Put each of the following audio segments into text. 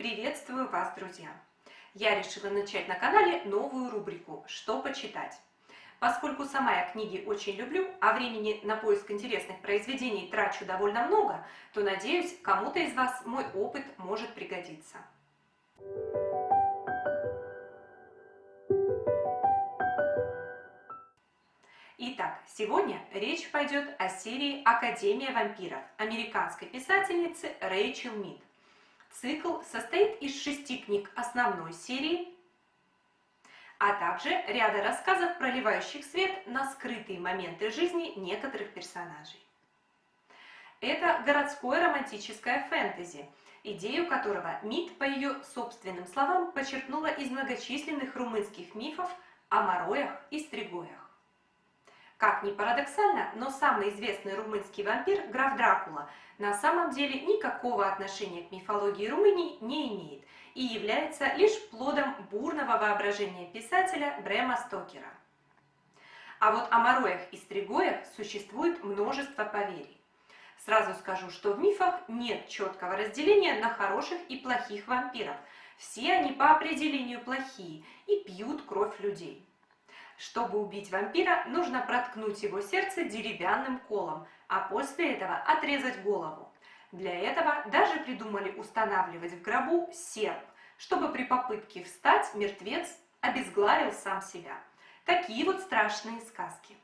Приветствую вас, друзья! Я решила начать на канале новую рубрику «Что почитать?». Поскольку сама я книги очень люблю, а времени на поиск интересных произведений трачу довольно много, то, надеюсь, кому-то из вас мой опыт может пригодиться. Итак, сегодня речь пойдет о серии «Академия вампиров» американской писательницы Рэйчел Мид. Цикл состоит из шести книг основной серии, а также ряда рассказов, проливающих свет на скрытые моменты жизни некоторых персонажей. Это городское романтическое фэнтези, идею которого Мид, по ее собственным словам, почерпнула из многочисленных румынских мифов о Мороях и Стригоях. Как ни парадоксально, но самый известный румынский вампир, граф Дракула, на самом деле никакого отношения к мифологии Румынии не имеет и является лишь плодом бурного воображения писателя Брема Стокера. А вот о Мороях и Стригоях существует множество поверий. Сразу скажу, что в мифах нет четкого разделения на хороших и плохих вампиров. Все они по определению плохие и пьют кровь людей. Чтобы убить вампира, нужно проткнуть его сердце деревянным колом, а после этого отрезать голову. Для этого даже придумали устанавливать в гробу серп, чтобы при попытке встать мертвец обезглавил сам себя. Такие вот страшные сказки.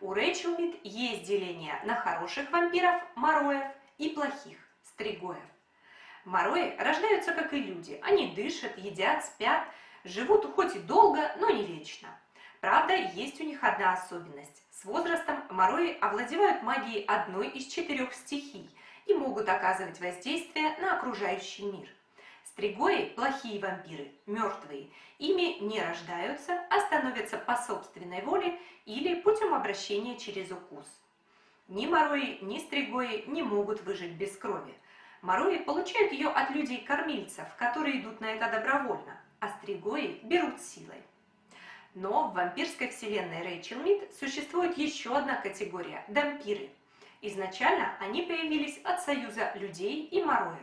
У Рэйчел Мид есть деление на хороших вампиров, мороев, и плохих, стригоев. Морои рождаются, как и люди. Они дышат, едят, спят, живут хоть и долго, но не вечно. Правда, есть у них одна особенность. С возрастом морои овладевают магией одной из четырех стихий и могут оказывать воздействие на окружающий мир. Стригои – плохие вампиры, мертвые. Ими не рождаются, а становятся по собственной воле или путем обращения через укус. Ни морои, ни стригои не могут выжить без крови. Морои получают ее от людей-кормильцев, которые идут на это добровольно, а стригои берут силой. Но в вампирской вселенной Рэйчел Мид существует еще одна категория – дампиры. Изначально они появились от союза людей и мороев.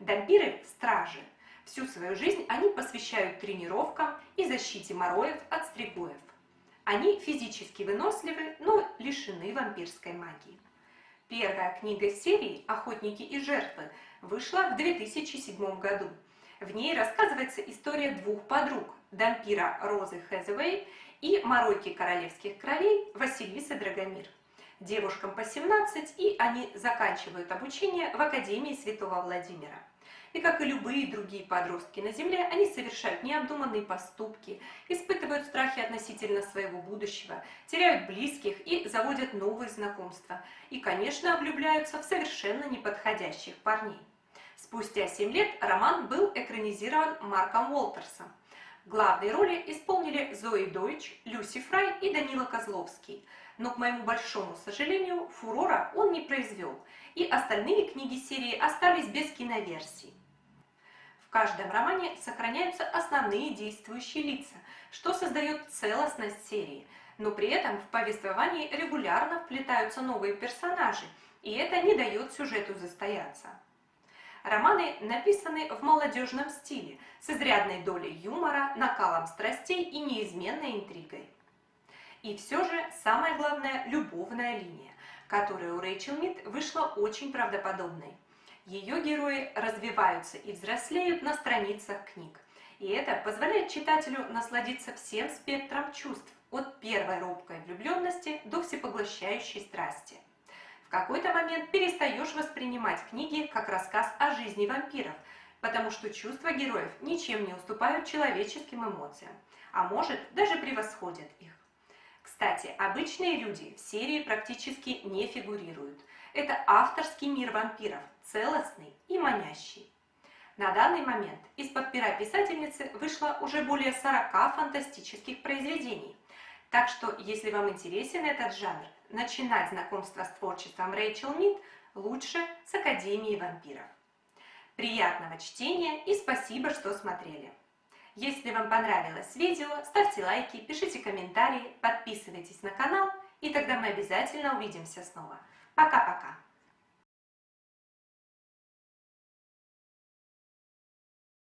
Дампиры – стражи. Всю свою жизнь они посвящают тренировкам и защите мороев от стригоев. Они физически выносливы, но лишены вампирской магии. Первая книга серии «Охотники и жертвы» вышла в 2007 году. В ней рассказывается история двух подруг – дампира Розы Хэзэвэй и моройки королевских кровей Василисы Драгомир. Девушкам по 17, и они заканчивают обучение в Академии Святого Владимира. И как и любые другие подростки на Земле, они совершают необдуманные поступки, испытывают страхи относительно своего будущего, теряют близких и заводят новые знакомства. И, конечно, влюбляются в совершенно неподходящих парней. Спустя 7 лет роман был экранизирован Марком Уолтерсом. Главные роли исполнили Зои Дойч, Люси Фрай и Данила Козловский. Но, к моему большому сожалению, фурора он не произвел, и остальные книги серии остались без киноверсий. В каждом романе сохраняются основные действующие лица, что создает целостность серии, но при этом в повествовании регулярно вплетаются новые персонажи, и это не дает сюжету застояться. Романы написаны в молодежном стиле, с изрядной долей юмора, накалом страстей и неизменной интригой. И все же, самое главное, любовная линия, которая у Рэйчел Мид вышла очень правдоподобной. Ее герои развиваются и взрослеют на страницах книг. И это позволяет читателю насладиться всем спектром чувств, от первой робкой влюбленности до всепоглощающей страсти – в какой-то момент перестаешь воспринимать книги как рассказ о жизни вампиров, потому что чувства героев ничем не уступают человеческим эмоциям, а может даже превосходят их. Кстати, обычные люди в серии практически не фигурируют. Это авторский мир вампиров, целостный и манящий. На данный момент из-под пера писательницы вышло уже более 40 фантастических произведений. Так что, если вам интересен этот жанр, начинать знакомство с творчеством Рэйчел Мид лучше с Академии вампиров. Приятного чтения и спасибо, что смотрели! Если вам понравилось видео, ставьте лайки, пишите комментарии, подписывайтесь на канал, и тогда мы обязательно увидимся снова. Пока-пока!